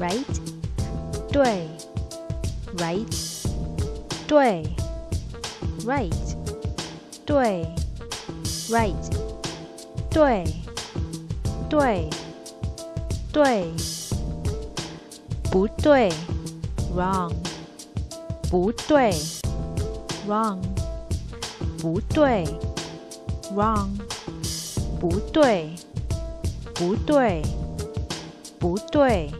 right 对 right 对 right 对 right 对对对不对 wrong 不对 wrong 不对 wrong 不对不对不对